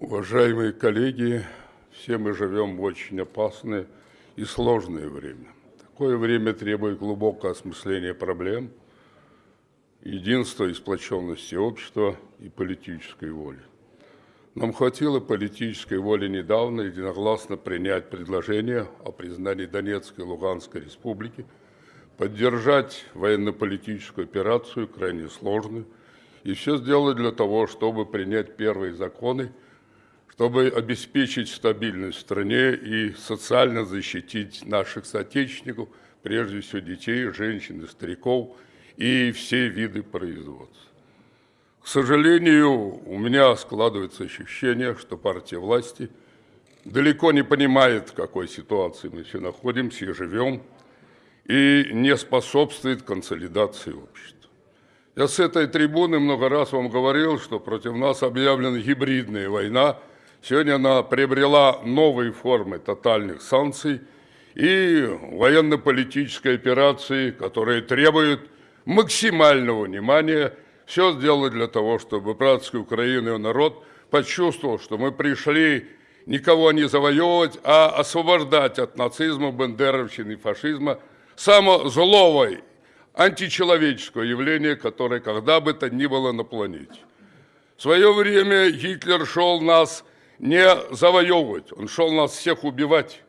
Уважаемые коллеги, все мы живем в очень опасное и сложное время. Такое время требует глубокого осмысления проблем, единства и сплоченности общества и политической воли. Нам хватило политической воли недавно единогласно принять предложение о признании Донецкой и Луганской республики, поддержать военно-политическую операцию, крайне сложную, и все сделать для того, чтобы принять первые законы – чтобы обеспечить стабильность в стране и социально защитить наших соотечественников, прежде всего детей, женщин и стариков, и все виды производства. К сожалению, у меня складывается ощущение, что партия власти далеко не понимает, в какой ситуации мы все находимся и живем, и не способствует консолидации общества. Я с этой трибуны много раз вам говорил, что против нас объявлена гибридная война – Сегодня она приобрела новые формы тотальных санкций и военно-политической операции, которые требуют максимального внимания. Все сделать для того, чтобы братская Украина и народ почувствовал, что мы пришли никого не завоевывать, а освобождать от нацизма, бандеровщины и фашизма само злого, античеловеческого явления, которое когда бы то ни было на планете. В свое время Гитлер шел нас не завоевывать, он шел нас всех убивать.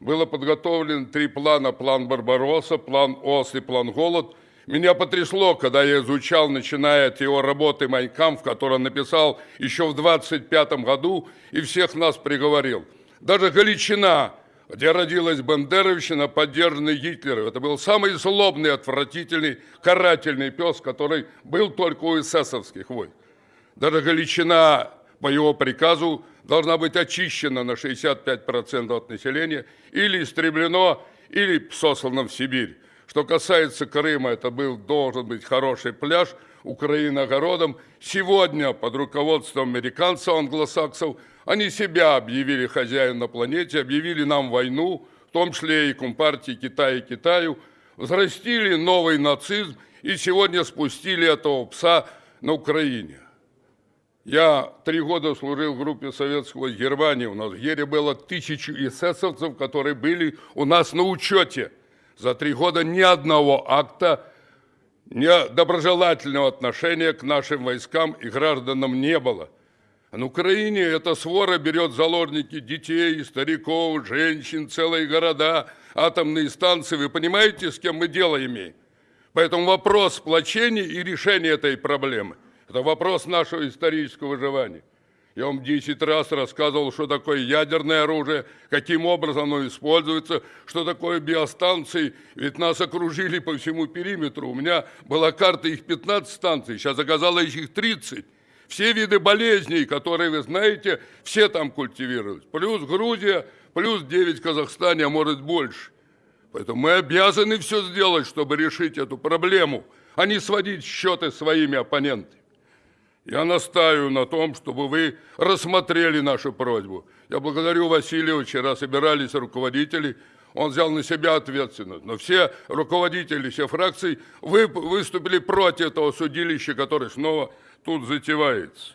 Было подготовлено три плана, план Барбаросса, план ОС и план Голод. Меня потрясло, когда я изучал, начиная от его работы «Майнкамп», который он написал еще в 25 году, и всех нас приговорил. Даже Галичина, где родилась Бандеровщина, поддержанный Гитлером. Это был самый злобный, отвратительный, карательный пес, который был только у эсэсовских войн. Даже Галичина по его приказу должна быть очищена на 65% от населения или истреблено, или сослано в Сибирь. Что касается Крыма, это был, должен быть хороший пляж, Украина огородом. Сегодня под руководством американцев, англосаксов, они себя объявили хозяин на планете, объявили нам войну, в том числе и Компартии Китая и Китаю, взрастили новый нацизм и сегодня спустили этого пса на Украине. Я три года служил в группе советского Германии. У нас в Ере было тысячи эсэсовцев, которые были у нас на учете. За три года ни одного акта недоброжелательного отношения к нашим войскам и гражданам не было. На Украине эта свора берет заложники детей, стариков, женщин, целые города, атомные станции. Вы понимаете, с кем мы дело имеем? Поэтому вопрос сплочения и решения этой проблемы – это вопрос нашего исторического выживания. Я вам 10 раз рассказывал, что такое ядерное оружие, каким образом оно используется, что такое биостанции. Ведь нас окружили по всему периметру. У меня была карта их 15 станций, сейчас оказалось их 30. Все виды болезней, которые вы знаете, все там культивировались. Плюс Грузия, плюс 9 в Казахстане, а может больше. Поэтому мы обязаны все сделать, чтобы решить эту проблему, а не сводить счеты своими оппонентами. Я настаиваю на том, чтобы вы рассмотрели нашу просьбу. Я благодарю Васильева, вчера собирались руководители, он взял на себя ответственность. Но все руководители, все фракции вы, выступили против этого судилища, которое снова тут затевается.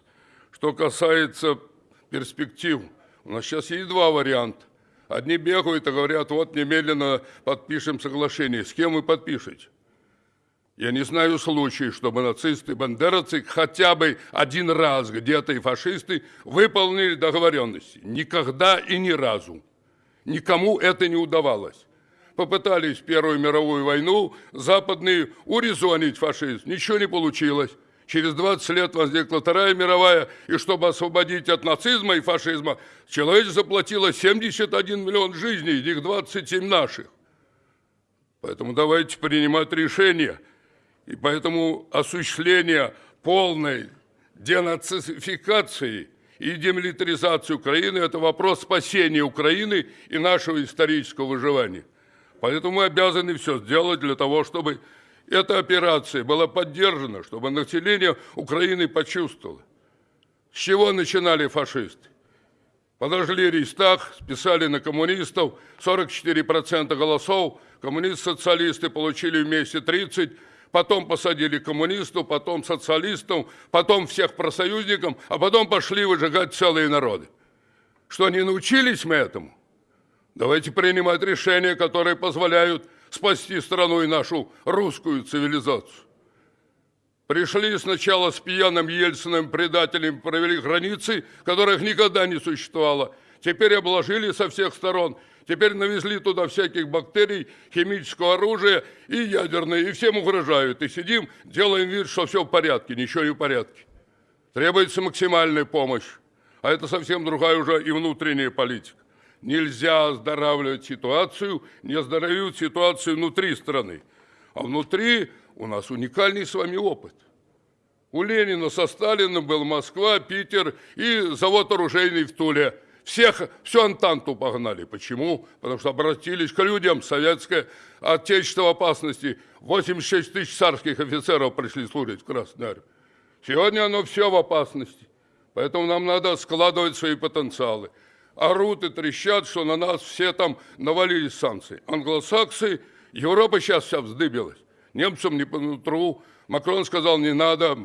Что касается перспектив, у нас сейчас есть два варианта. Одни бегают и говорят, вот немедленно подпишем соглашение. С кем вы подпишете? Я не знаю случая, чтобы нацисты бандеровцы хотя бы один раз где-то и фашисты выполнили договоренности. Никогда и ни разу. Никому это не удавалось. Попытались в Первую мировую войну западные урезонить фашизм. Ничего не получилось. Через 20 лет возникла Вторая мировая, и чтобы освободить от нацизма и фашизма, человечество заплатило 71 миллион жизней, из них 27 наших. Поэтому давайте принимать решения – и поэтому осуществление полной денацификации и демилитаризации Украины – это вопрос спасения Украины и нашего исторического выживания. Поэтому мы обязаны все сделать для того, чтобы эта операция была поддержана, чтобы население Украины почувствовало. С чего начинали фашисты? Подожгли Рейстаг, списали на коммунистов, 44% голосов, коммунисты-социалисты получили вместе 30%, потом посадили коммунистов, потом социалистов, потом всех профсоюзников, а потом пошли выжигать целые народы. Что, не научились мы этому? Давайте принимать решения, которые позволяют спасти страну и нашу русскую цивилизацию. Пришли сначала с пьяным Ельциным предателем, провели границы, которых никогда не существовало. Теперь обложили со всех сторон. Теперь навезли туда всяких бактерий, химического оружия и ядерное, и всем угрожают. И сидим, делаем вид, что все в порядке, ничего не в порядке. Требуется максимальная помощь. А это совсем другая уже и внутренняя политика. Нельзя оздоравливать ситуацию, не оздоровят ситуацию внутри страны. А внутри у нас уникальный с вами опыт. У Ленина со Сталиным был Москва, Питер и завод оружейный в Туле. Всех, всю Антанту погнали. Почему? Потому что обратились к людям. Советское отечество в опасности. 86 тысяч царских офицеров пришли служить в Красной Армии. Сегодня оно все в опасности. Поэтому нам надо складывать свои потенциалы орут и трещат, что на нас все там навалились санкции. Англосаксы, Европа сейчас вся вздыбилась. Немцам не по нутру. Макрон сказал, не надо.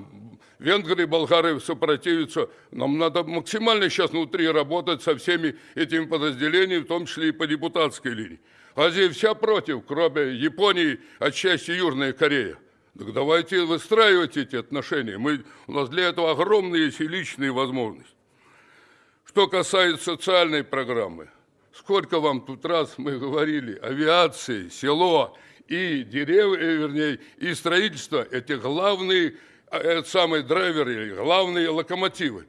Венгры, болгары сопротивятся. Нам надо максимально сейчас внутри работать со всеми этими подразделениями, в том числе и по депутатской линии. Азия вся против, кроме Японии, отчасти Южная Корея. Так давайте выстраивать эти отношения. Мы, у нас для этого огромные есть и личные возможности. Что касается социальной программы, сколько вам тут раз мы говорили, авиации, село и деревья, э, вернее, и строительство – это главные а, это самые драйверы, главные локомотивы.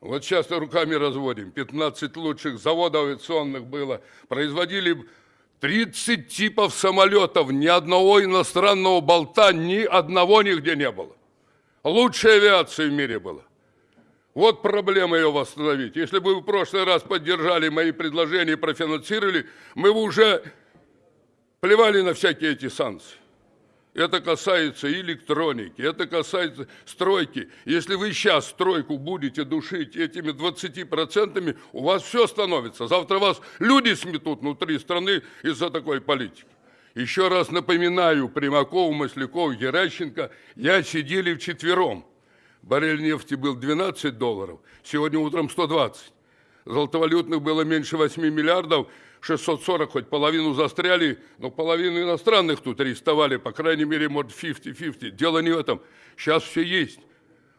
Вот сейчас руками разводим. 15 лучших заводов авиационных было. Производили 30 типов самолетов. Ни одного иностранного болта, ни одного нигде не было. Лучшая авиация в мире была. Вот проблема ее восстановить. Если бы вы в прошлый раз поддержали мои предложения и профинансировали, мы бы уже плевали на всякие эти санкции. Это касается электроники, это касается стройки. Если вы сейчас стройку будете душить этими 20%, у вас все становится. Завтра вас люди сметут внутри страны из-за такой политики. Еще раз напоминаю, Примаков, Масляков, Геращенко, я сидели вчетвером – Баррель нефти был 12 долларов, сегодня утром 120. Золотовалютных было меньше 8 миллиардов, 640, хоть половину застряли, но половину иностранных тут арестовали, по крайней мере, может, 50-50. Дело не в этом. Сейчас все есть.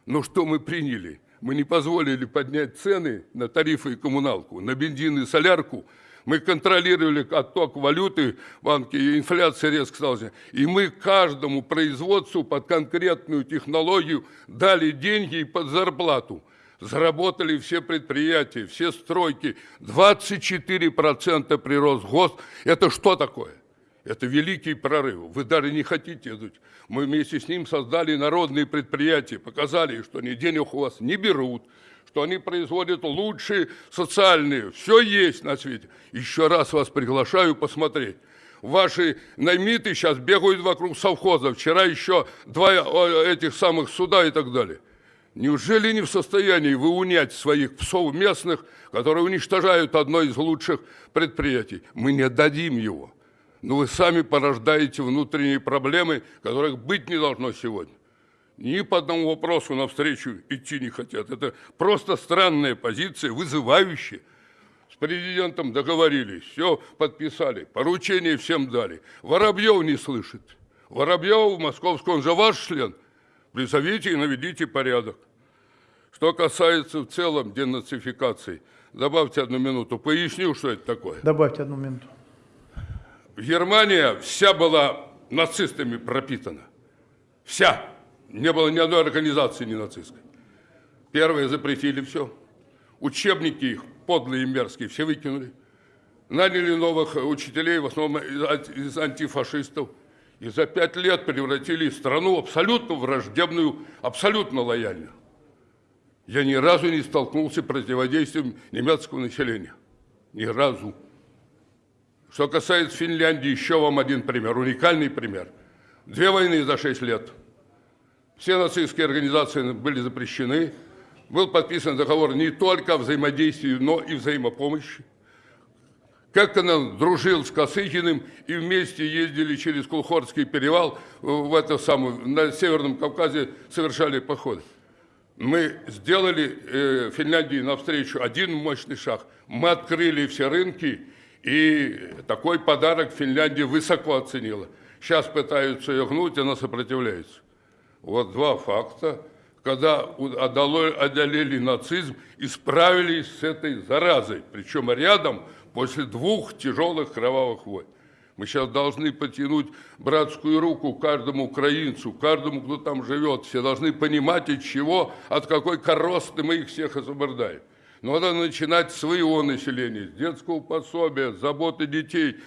Но что мы приняли? Мы не позволили поднять цены на тарифы и коммуналку, на бензин и солярку – мы контролировали отток валюты в банке, и инфляция резко стала. И мы каждому производству под конкретную технологию дали деньги и под зарплату. Заработали все предприятия, все стройки. 24% прирост ГОСТ. Это что такое? Это великий прорыв. Вы даже не хотите. Мы вместе с ним создали народные предприятия, показали, что они денег у вас не берут, что они производят лучшие социальные. Все есть на свете. Еще раз вас приглашаю посмотреть. Ваши наймиты сейчас бегают вокруг совхоза. Вчера еще два этих самых суда и так далее. Неужели не в состоянии вы унять своих псов местных, которые уничтожают одно из лучших предприятий? Мы не дадим его. Но вы сами порождаете внутренние проблемы, которых быть не должно сегодня ни по одному вопросу навстречу идти не хотят. Это просто странная позиция, вызывающая. С президентом договорились, все подписали, поручение всем дали. Воробьев не слышит. Воробьев в Московском, он же ваш член. Призовите и наведите порядок. Что касается в целом денацификации, добавьте одну минуту, поясню, что это такое. Добавьте одну минуту. Германия вся была нацистами пропитана. Вся. Не было ни одной организации не нацистской. Первые запретили все. Учебники их, подлые и мерзкие, все выкинули. Наняли новых учителей, в основном из антифашистов. И за пять лет превратили страну абсолютно враждебную, абсолютно лояльную. Я ни разу не столкнулся с противодействием немецкого населения. Ни разу. Что касается Финляндии, еще вам один пример, уникальный пример. Две войны за шесть лет – все нацистские организации были запрещены. Был подписан договор не только о взаимодействии, но и взаимопомощи. Как он дружил с Косыгиным и вместе ездили через Кулхорский перевал в это самое, на Северном Кавказе совершали походы. Мы сделали э, Финляндии навстречу один мощный шаг. Мы открыли все рынки, и такой подарок Финляндия высоко оценила. Сейчас пытаются ее гнуть, она сопротивляется. Вот два факта, когда одолели нацизм и справились с этой заразой, причем рядом после двух тяжелых кровавых войн. Мы сейчас должны потянуть братскую руку каждому украинцу, каждому, кто там живет. Все должны понимать, от чего, от какой коросты мы их всех освобождаем. Но надо начинать с своего населения, с детского пособия, с заботы детей.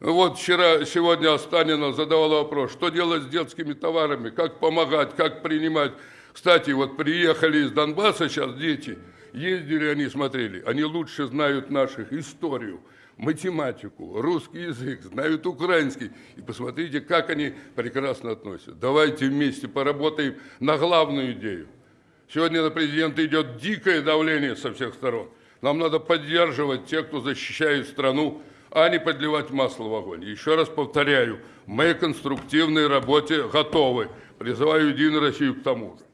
Вот вчера, сегодня Останина задавала вопрос, что делать с детскими товарами, как помогать, как принимать. Кстати, вот приехали из Донбасса сейчас дети, ездили они, смотрели, они лучше знают наших историю, математику, русский язык, знают украинский. И посмотрите, как они прекрасно относятся. Давайте вместе поработаем на главную идею. Сегодня на президента идет дикое давление со всех сторон. Нам надо поддерживать тех, кто защищает страну, а не подливать масло в огонь. Еще раз повторяю, мы к конструктивной работе готовы. Призываю Единую Россию к тому же.